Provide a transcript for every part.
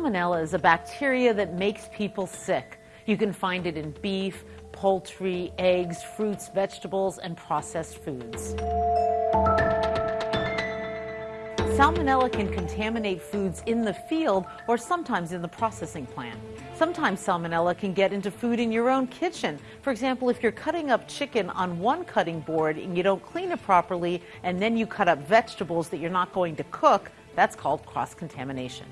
Salmonella is a bacteria that makes people sick. You can find it in beef, poultry, eggs, fruits, vegetables, and processed foods. Salmonella can contaminate foods in the field or sometimes in the processing plant. Sometimes salmonella can get into food in your own kitchen. For example, if you're cutting up chicken on one cutting board and you don't clean it properly and then you cut up vegetables that you're not going to cook, that's called cross contamination.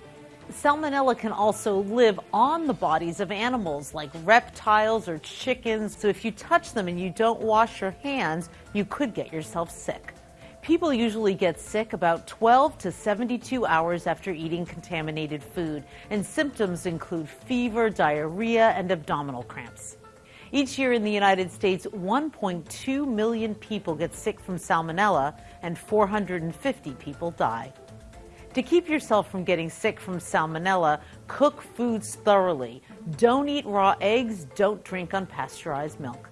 Salmonella can also live on the bodies of animals like reptiles or chickens. So if you touch them and you don't wash your hands, you could get yourself sick. People usually get sick about 12 to 72 hours after eating contaminated food, and symptoms include fever, diarrhea, and abdominal cramps. Each year in the United States, 1.2 million people get sick from salmonella, and 450 people die. To keep yourself from getting sick from salmonella, cook foods thoroughly. Don't eat raw eggs, don't drink unpasteurized milk.